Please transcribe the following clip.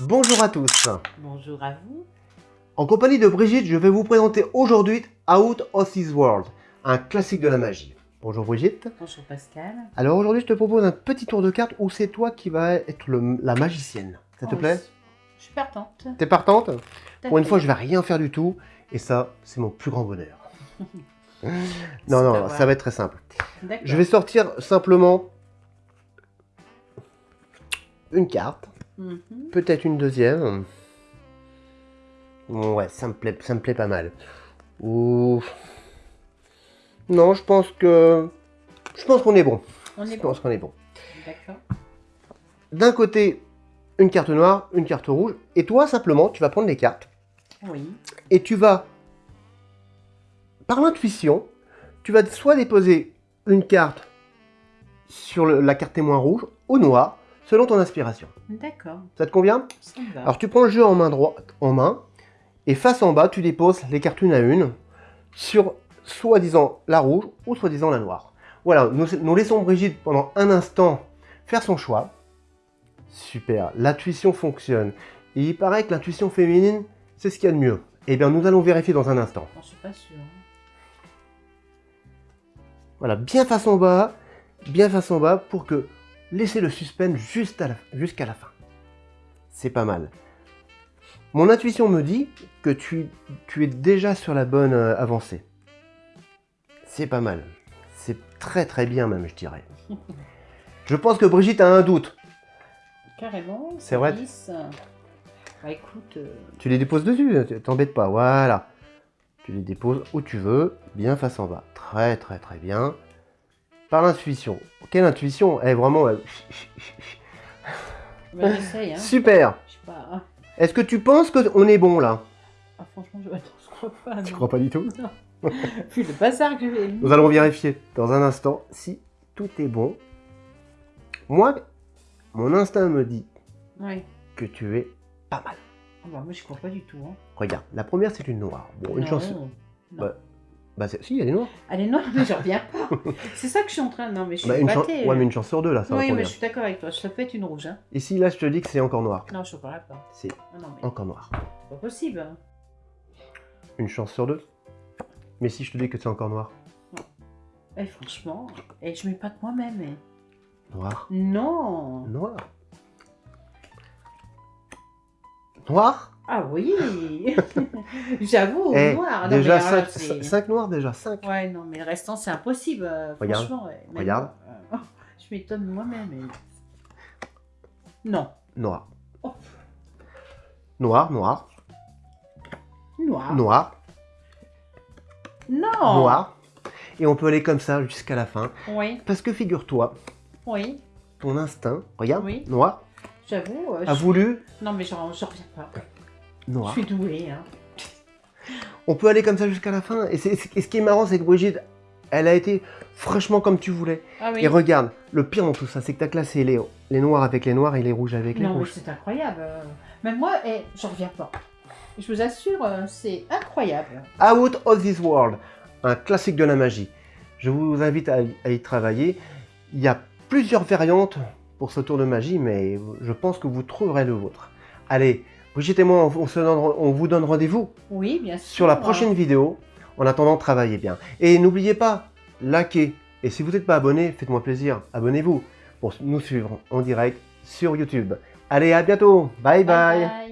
bonjour à tous. Bonjour à vous. En compagnie de Brigitte, je vais vous présenter aujourd'hui Out of This World, un classique de la magie. Bonjour Brigitte. Bonjour Pascal. Alors aujourd'hui, je te propose un petit tour de cartes où c'est toi qui vas être le- la magicienne. Ça te Oh, plaît? Je suis partante. T'es partante? Pour une fois, je vais rien faire du tout, et ça, c'est mon plus grand bonheur. non, non, ça va être très simple. Je vais sortir simplement une carte, Mhm. peut-être une deuxième. Ouais, ça me plaît, ça me plaît pas mal. Ou non, je pense que je pense qu'on est bon. On Je bon. pense qu'on est bon. D'accord. D'un côté, une carte noire, une carte rouge, et toi simplement, tu vas prendre les cartes Oui. et tu vas, par l'intuition, tu vas soit déposer une carte sur le- la carte témoin rouge ou noire, selon ton inspiration. D'accord. Ça te convient? Ça va. Alors tu prends le jeu en main droite, en main, et face en bas, tu déposes les cartes une à une sur soi-disant la rouge ou soi-disant la noire. Voilà, nous, nous laissons Brigitte pendant un instant faire son choix. Super, l'intuition fonctionne. Et il paraît que l'intuition féminine, c'est ce qu'il y a de mieux. Eh bien, nous allons vérifier dans un instant. Je suis pas sûre. hein. Voilà, bien face en bas, bien face en bas pour que laisser le suspense juste à la- jusqu'à la fin. C'est pas mal. Mon intuition me dit que tu, tu es déjà sur la bonne euh, avancée. C'est pas mal. C'est très très bien même, je dirais. Je pense que Brigitte a un doute. Carrément. C'est vrai. service. Bah écoute, euh, Tu les déposes dessus, tu- t'embêtes pas, voilà. Tu les déposes où tu veux, bien face en bas. Très très très bien. Par l'intuition. Quelle intuition? Est vraiment... bah. Hein. Super Je sais pas. hein. Est-ce que tu penses qu'on est bon là? Ah, franchement, je, je crois pas. Tu non. crois pas du tout? Non. Vu le bazar que j'ai. Nous allons vérifier dans un instant si tout est bon. Moi, mon instinct me dit Oui. que tu es pas mal. Ah bah, moi, je crois pas du tout. Hein. Regarde, la première c'est une noire. Bon, une chance. Non. Bah, Bah si, elle est noire. Elle est noire, mais je reviens pas. C'est ça que je suis en train. Non, mais je suis Bah, une battée. Ouais, mais une chance sur deux là, ça Oui, mais je suis d'accord avec toi. Ça peut être une rouge. Hein. Ici, là, je te dis que c'est encore noir. Non, je ne parlerai pas. C'est Ah mais encore noir. c'est pas possible. hein. Une chance sur deux. Mais si je te dis que c'est encore noir. Eh, franchement, et je mets pas de moi-même. eh. Noir. Non. Noir. Noir? Ah oui. J'avoue, Eh, noir. Non, Déjà mais alors là, 5 c'est- noirs déjà, 5. Ouais, non, mais le restant, c'est impossible. euh, Regarde. Franchement, ouais. Regarde. euh, je m'étonne moi-même. Non. Noir. Oh. Noir, noir, Noir. noir, Non. noir. Et on peut aller comme ça jusqu'à la fin. Oui, Parce que figure-toi, oui. ton instinct, regarde, Oui. noir, J'avoue. euh, a je- voulu Non, mais j'en reviens pas. Noir. Je suis douée. Hein. On peut aller comme ça jusqu'à la fin. Et, ce qui est marrant, c'est que Brigitte, elle a été franchement comme tu voulais. Ah oui. Et regarde, le pire dans tout ça, c'est que tu as classé les, les noirs avec les noirs et les rouges avec les Non, mais rouges. c'est incroyable. euh. Même moi, eh, j'en reviens pas. Je vous assure, euh, c'est incroyable. Out of This World, un classique de la magie. Je vous invite à y travailler. Il y a plusieurs variantes pour ce tour de magie, mais je pense que vous trouverez le vôtre. Allez, Brigitte et moi, on, on se donne- on vous donne rendez-vous Oui, bien sûr. sur la prochaine vidéo. En attendant, travaillez bien. Et n'oubliez pas, likez. Et si vous n'êtes pas abonné, faites-moi plaisir, abonnez-vous pour nous suivre en direct sur YouTube. Allez, à bientôt. bye. Bye bye.